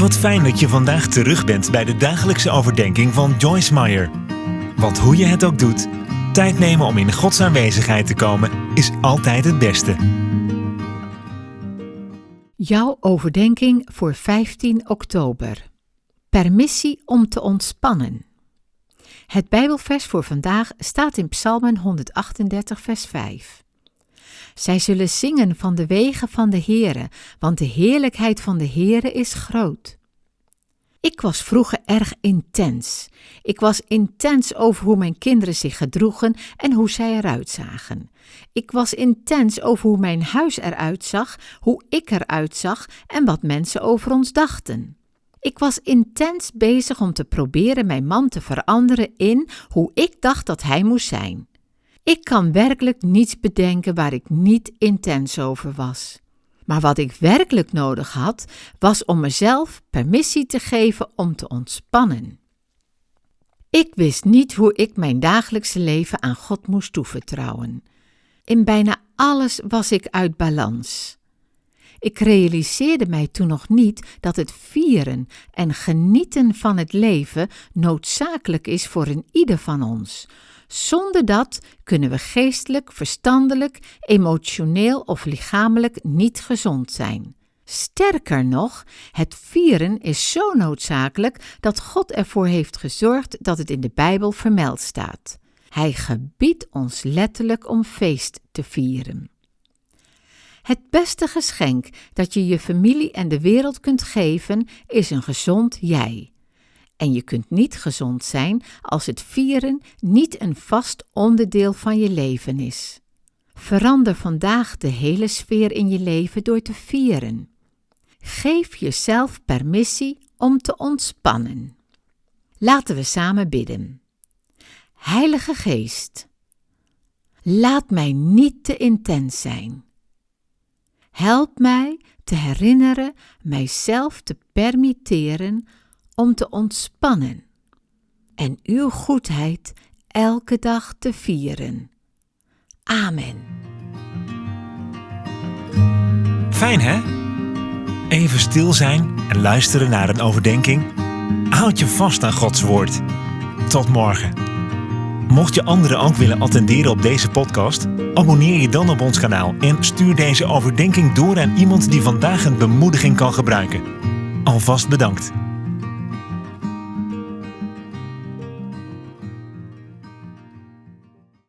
Wat fijn dat je vandaag terug bent bij de dagelijkse overdenking van Joyce Meyer. Want hoe je het ook doet, tijd nemen om in Gods aanwezigheid te komen is altijd het beste. Jouw overdenking voor 15 oktober. Permissie om te ontspannen. Het Bijbelvers voor vandaag staat in Psalmen 138, vers 5. Zij zullen zingen van de wegen van de Heere, want de heerlijkheid van de Heere is groot. Ik was vroeger erg intens. Ik was intens over hoe mijn kinderen zich gedroegen en hoe zij eruit zagen. Ik was intens over hoe mijn huis eruit zag, hoe ik eruit zag en wat mensen over ons dachten. Ik was intens bezig om te proberen mijn man te veranderen in hoe ik dacht dat hij moest zijn. Ik kan werkelijk niets bedenken waar ik niet intens over was. Maar wat ik werkelijk nodig had, was om mezelf permissie te geven om te ontspannen. Ik wist niet hoe ik mijn dagelijkse leven aan God moest toevertrouwen. In bijna alles was ik uit balans. Ik realiseerde mij toen nog niet dat het vieren en genieten van het leven noodzakelijk is voor een ieder van ons. Zonder dat kunnen we geestelijk, verstandelijk, emotioneel of lichamelijk niet gezond zijn. Sterker nog, het vieren is zo noodzakelijk dat God ervoor heeft gezorgd dat het in de Bijbel vermeld staat. Hij gebiedt ons letterlijk om feest te vieren. Het beste geschenk dat je je familie en de wereld kunt geven is een gezond jij. En je kunt niet gezond zijn als het vieren niet een vast onderdeel van je leven is. Verander vandaag de hele sfeer in je leven door te vieren. Geef jezelf permissie om te ontspannen. Laten we samen bidden. Heilige Geest, laat mij niet te intens zijn. Help mij te herinneren mijzelf te permitteren om te ontspannen en uw goedheid elke dag te vieren. Amen. Fijn hè? Even stil zijn en luisteren naar een overdenking. Houd je vast aan Gods woord. Tot morgen. Mocht je anderen ook willen attenderen op deze podcast, abonneer je dan op ons kanaal en stuur deze overdenking door aan iemand die vandaag een bemoediging kan gebruiken. Alvast bedankt.